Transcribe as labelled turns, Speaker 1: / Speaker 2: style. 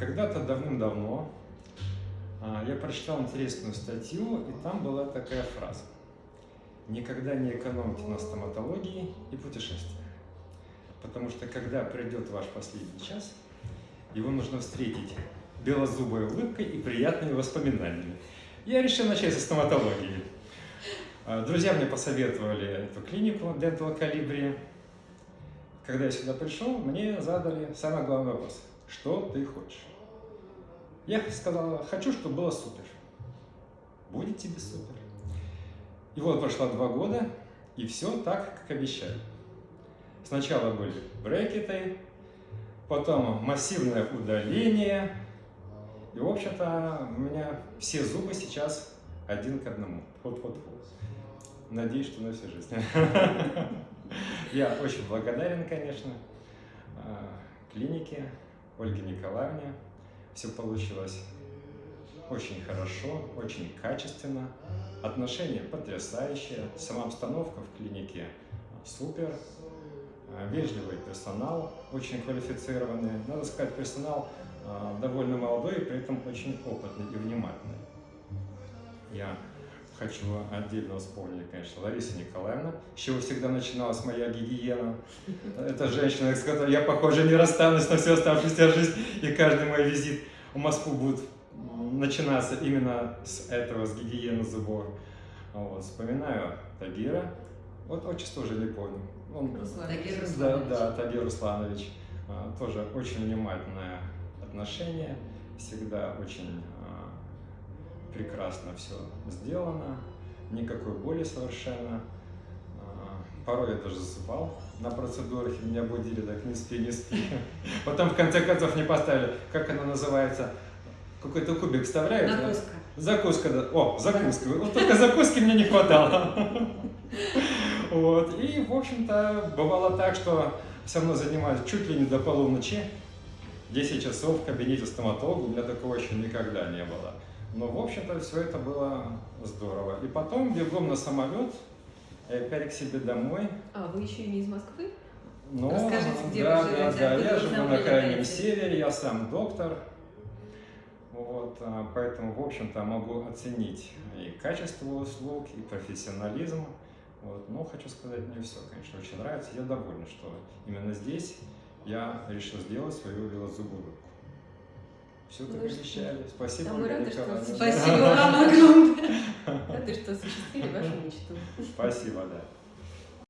Speaker 1: Когда-то давным-давно а, я прочитал интересную статью, и там была такая фраза. Никогда не экономьте на стоматологии и путешествиях. Потому что когда придет ваш последний час, его нужно встретить белозубой улыбкой и приятными воспоминаниями. Я решил начать со стоматологии. А, друзья мне посоветовали эту клинику Dental Calibri. Когда я сюда пришел, мне задали самый главный вопрос. Что ты хочешь? Я сказал, хочу, чтобы было супер. Будет тебе супер. И вот прошло два года, и все так, как обещали. Сначала были брекеты, потом массивное удаление. И, в общем-то, у меня все зубы сейчас один к одному. Вот-вот-вот. Надеюсь, что на всю жизнь. Я очень благодарен, конечно, а, клинике, Ольге Николаевне. Все получилось очень хорошо, очень качественно. Отношения потрясающие, сама обстановка в клинике супер. А, вежливый персонал, очень квалифицированный. Надо сказать, персонал а, довольно молодой при этом очень опытный и внимательный. Я хочу отдельно вспомнить, конечно, Лариса Николаевна, с чего всегда начиналась моя гигиена. Это женщина, с которой я, похоже, не расстанусь на всю оставшуюся жизнь, и каждый мой визит в Москву будет начинаться именно с этого, с гигиены зубов. Вот, вспоминаю Тагира, вот отчество уже не помню.
Speaker 2: Он, Тагир
Speaker 1: Да, да, Тагир Русланович. А, тоже очень внимательное отношение, всегда очень прекрасно все сделано, никакой боли совершенно. А, порой я даже засыпал на процедурах, и меня будили так не спи, не спи. Потом в конце концов не поставили, как она называется, какой-то кубик вставляют.
Speaker 2: Закуска.
Speaker 1: Закуска, да. О, закуска. Вот только закуски мне не хватало. Вот. И, в общем-то, бывало так, что со мной занимались чуть ли не до полуночи, 10 часов в кабинете стоматолога, у меня такого еще никогда не было. Но, в общем-то, все это было здорово. И потом бегом на самолет, и опять к себе домой.
Speaker 2: А, вы еще и не из Москвы?
Speaker 1: Ну, Расскажите, где да, вы живете? Да, да, я живу на крайнем севере, я сам доктор. Вот, а, поэтому, в общем-то, могу оценить и качество услуг, и профессионализм. Вот. Но хочу сказать, мне все, конечно, очень нравится. Я доволен, что именно здесь я решил сделать свою велозубую все как обещали. Спасибо,
Speaker 2: мы рады, что...
Speaker 1: Спасибо вам огромное.
Speaker 2: Рады, что осуществили вашу мечту.
Speaker 1: Спасибо, да.